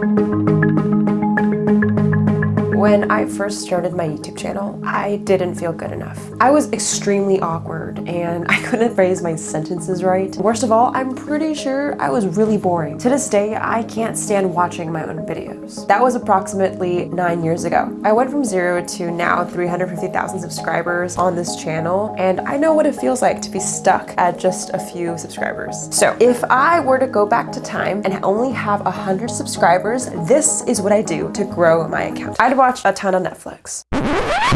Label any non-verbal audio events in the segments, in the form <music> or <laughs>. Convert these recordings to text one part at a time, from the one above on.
Thank you. When I first started my YouTube channel, I didn't feel good enough. I was extremely awkward and <laughs> I couldn't phrase my sentences right. Worst of all, I'm pretty sure I was really boring. To this day, I can't stand watching my own videos. That was approximately nine years ago. I went from zero to now 350,000 subscribers on this channel and I know what it feels like to be stuck at just a few subscribers. So if I were to go back to time and only have 100 subscribers, this is what I do to grow my account. I'd watch watch a ton of Netflix.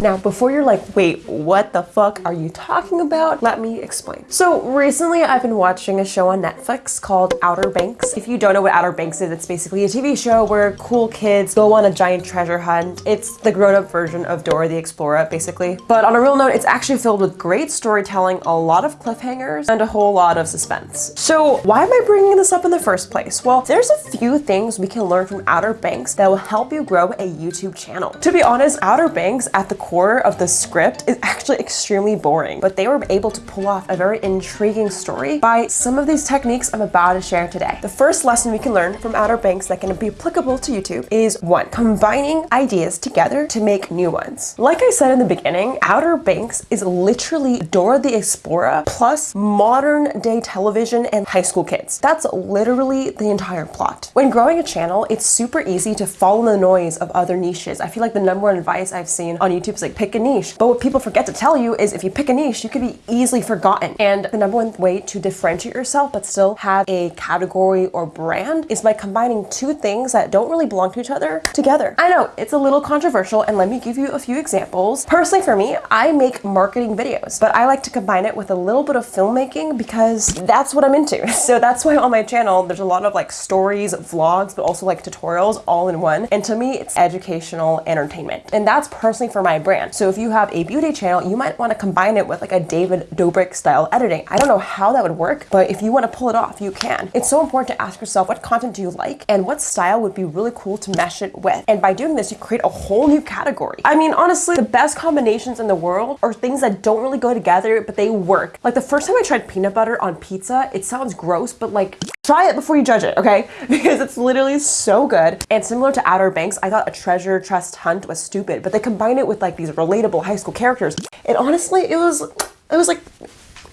Now, before you're like, wait, what the fuck are you talking about? Let me explain. So recently I've been watching a show on Netflix called Outer Banks. If you don't know what Outer Banks is, it's basically a TV show where cool kids go on a giant treasure hunt. It's the grown-up version of Dora the Explorer, basically. But on a real note, it's actually filled with great storytelling, a lot of cliffhangers, and a whole lot of suspense. So why am I bringing this up in the first place? Well, there's a few things we can learn from Outer Banks that will help you grow a YouTube channel. To be honest, Outer Banks at the core of the script is actually extremely boring, but they were able to pull off a very intriguing story by some of these techniques I'm about to share today. The first lesson we can learn from Outer Banks that can be applicable to YouTube is one, combining ideas together to make new ones. Like I said in the beginning, Outer Banks is literally Dora the Explorer plus modern day television and high school kids. That's literally the entire plot. When growing a channel, it's super easy to follow the noise of other niches. I feel like the number one advice I've seen on YouTube is like pick a niche. But what people forget to tell you is if you pick a niche, you could be easily forgotten. And the number one way to differentiate yourself but still have a category or brand is by combining two things that don't really belong to each other together. I know it's a little controversial and let me give you a few examples. Personally for me, I make marketing videos, but I like to combine it with a little bit of filmmaking because that's what I'm into. <laughs> So that's why on my channel, there's a lot of like stories, vlogs, but also like tutorials all in one. And to me, it's educational entertainment. And that's personally for my brand. So if you have a beauty channel, you might want to combine it with like a David Dobrik style editing. I don't know how that would work, but if you want to pull it off, you can. It's so important to ask yourself what content do you like and what style would be really cool to mesh it with. And by doing this, you create a whole new category. I mean, honestly, the best combinations in the world are things that don't really go together, but they work. Like the first time I tried peanut butter on pizza, it sounds gross, but like try it before you judge it, okay? <laughs> Because it's literally so good. And similar to Outer Banks, I thought a treasure trust hunt was stupid, but they combine it with like these relatable high school characters. And honestly, it was, it was like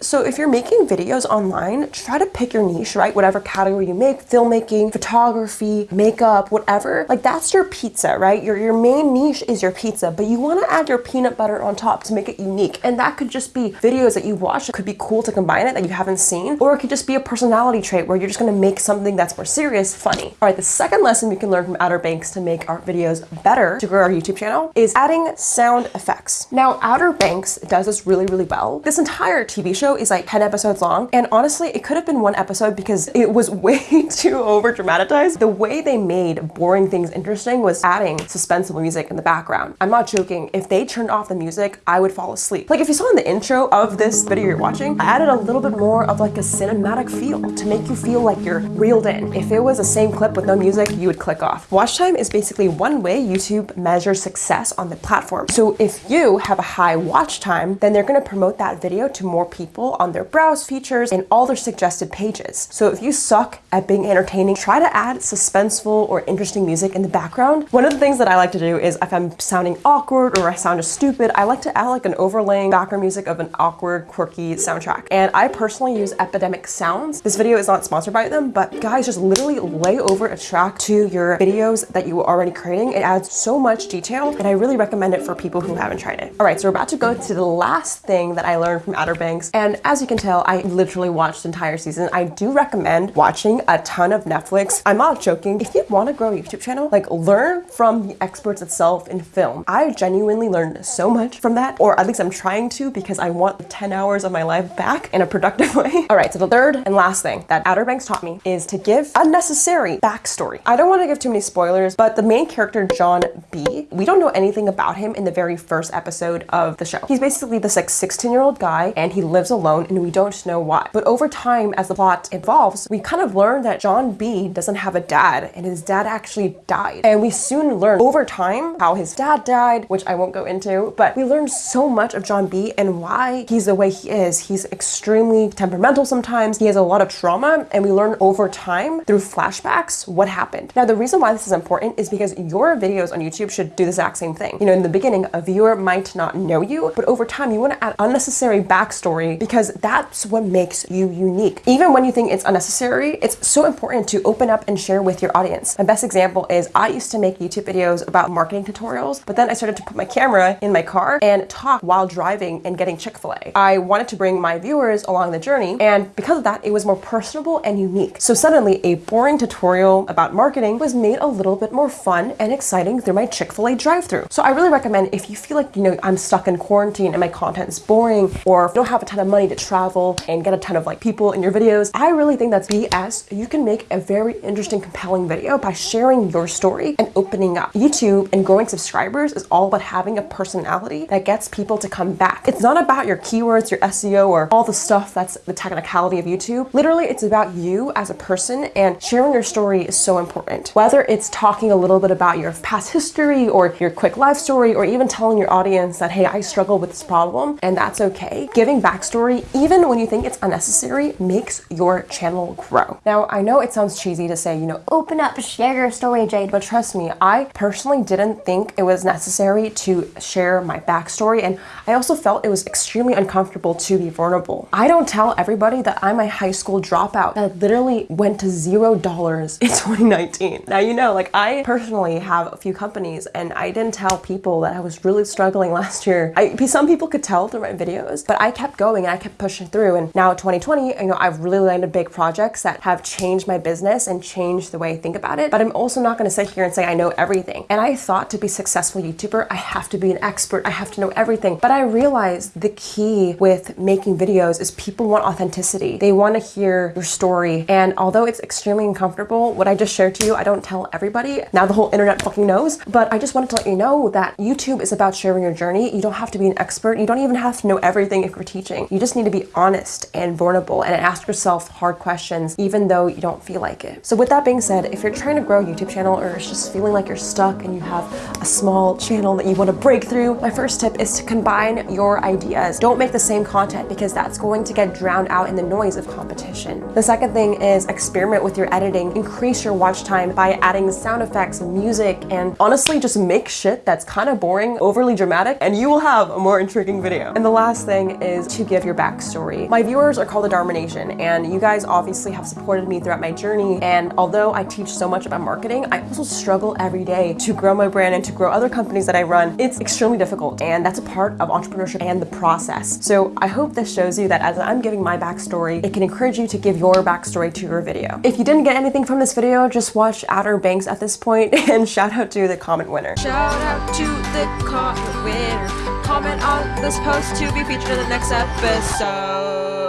so if you're making videos online, try to pick your niche, right? Whatever category you make, filmmaking, photography, makeup, whatever. Like that's your pizza, right? Your, your main niche is your pizza, but you want to add your peanut butter on top to make it unique. And that could just be videos that you watch. It could be cool to combine it that you haven't seen, or it could just be a personality trait where you're just going to make something that's more serious, funny. All right, the second lesson we can learn from Outer Banks to make our videos better to grow our YouTube channel is adding sound effects. Now, Outer Banks does this really, really well. This entire TV show is like 10 episodes long. And honestly, it could have been one episode because it was <laughs> way too over dramatized. The way they made boring things interesting was adding suspenseful music in the background. I'm not joking. If they turned off the music, I would fall asleep. Like if you saw in the intro of this video you're watching, I added a little bit more of like a cinematic feel to make you feel like you're reeled in. If it was the same clip with no music, you would click off. Watch time is basically one way YouTube measures success on the platform. So if you have a high watch time, then they're gonna promote that video to more people people on their browse features and all their suggested pages. So if you suck at being entertaining, try to add suspenseful or interesting music in the background. One of the things that I like to do is if I'm sounding awkward or I sound stupid, I like to add like an overlaying background music of an awkward, quirky soundtrack. And I personally use Epidemic Sounds. This video is not sponsored by them, but guys, just literally lay over a track to your videos that you were already creating. It adds so much detail and I really recommend it for people who haven't tried it. All right, so we're about to go to the last thing that I learned from Outer Banks. And and as you can tell, I literally watched the entire season. I do recommend watching a ton of Netflix. I'm not joking. If you want to grow a YouTube channel, like learn from the experts itself in film. I genuinely learned so much from that, or at least I'm trying to because I want 10 hours of my life back in a productive <laughs> way. All right, so the third and last thing that Outer Banks taught me is to give unnecessary backstory. I don't want to give too many spoilers, but the main character, John B, we don't know anything about him in the very first episode of the show. He's basically this like 16 year old guy and he lives alone and we don't know why. But over time, as the plot evolves, we kind of learn that John B doesn't have a dad and his dad actually died. And we soon learn over time how his dad died, which I won't go into, but we learn so much of John B and why he's the way he is. He's extremely temperamental sometimes. He has a lot of trauma and we learn over time through flashbacks what happened. Now, the reason why this is important is because your videos on YouTube should do the exact same thing. You know, in the beginning, a viewer might not know you, but over time, you want to add unnecessary backstory because that's what makes you unique. Even when you think it's unnecessary, it's so important to open up and share with your audience. My best example is I used to make YouTube videos about marketing tutorials, but then I started to put my camera in my car and talk while driving and getting Chick-fil-A. I wanted to bring my viewers along the journey, and because of that, it was more personable and unique. So suddenly, a boring tutorial about marketing was made a little bit more fun and exciting through my Chick-fil-A drive-through. So I really recommend if you feel like, you know, I'm stuck in quarantine and my content is boring, or don't have a ton of money to travel and get a ton of like people in your videos, I really think that's BS. You can make a very interesting, compelling video by sharing your story and opening up. YouTube and growing subscribers is all about having a personality that gets people to come back. It's not about your keywords, your SEO, or all the stuff that's the technicality of YouTube. Literally, it's about you as a person and sharing your story is so important. Whether it's talking a little bit about your past history or your quick life story, or even telling your audience that, hey, I struggle with this problem and that's okay. Giving backstory, even when you think it's unnecessary, makes your channel grow. Now, I know it sounds cheesy to say, you know, open up, share your story, Jade, but trust me, I personally didn't think it was necessary to share my backstory. And I also felt it was extremely uncomfortable to be vulnerable. I don't tell everybody that I'm a high school dropout that literally went to zero dollars in <laughs> 2019. Now, you know, like I personally have a few companies and I didn't tell people that I was really struggling <laughs> last year. I, some people could tell through my videos, but I kept going I kept pushing through. And now 2020, you know, I've really landed big projects that have changed my business and changed the way I think about it. But I'm also not going to sit here and say I know everything. And I thought to be successful YouTuber, I have to be an expert. I have to know everything. But I realized the key with making videos is people want authenticity. They want to hear your story. And although it's extremely uncomfortable, what I just shared to you, I don't tell everybody. Now the whole internet fucking knows. But I just wanted to let you know that YouTube is about sharing your journey. You don't have to be an expert. You don't even have to know everything if you're teaching. You just need to be honest and vulnerable and ask yourself hard questions, even though you don't feel like it. So with that being said, if you're trying to grow a YouTube channel or it's just feeling like you're stuck and you have a small channel that you want to break through, my first tip is to combine your ideas. Don't make the same content because that's going to get drowned out in the noise of competition. The second thing is experiment with your editing. Increase your watch time by adding sound effects, music, and honestly just make shit that's kind of boring, overly dramatic, and you will have a more intriguing video. And the last thing is to give your backstory. My viewers are called the Dharma Nation, and you guys obviously have supported me throughout my journey. And although I teach so much about marketing, I also struggle every day to grow my brand and to grow other companies that I run. It's extremely difficult, and that's a part of entrepreneurship and the process. So I hope this shows you that as I'm giving my backstory, it can encourage you to give your backstory to your video. If you didn't get anything from this video, just watch Outer Banks at this point <laughs> and shout out to the comment winner. Shout out to the comment winner. Comment on this post to be featured in the next episode.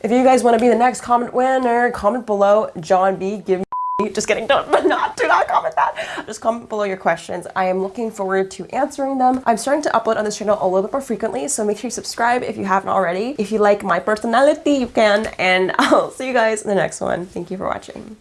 If you guys want to be the next comment winner, comment below John B. Give me just kidding, don't <laughs> not do not comment that. Just comment below your questions. I am looking forward to answering them. I'm starting to upload on this channel a little bit more frequently, so make sure you subscribe if you haven't already. If you like my personality, you can, and <laughs> I'll see you guys in the next one. Thank you for watching.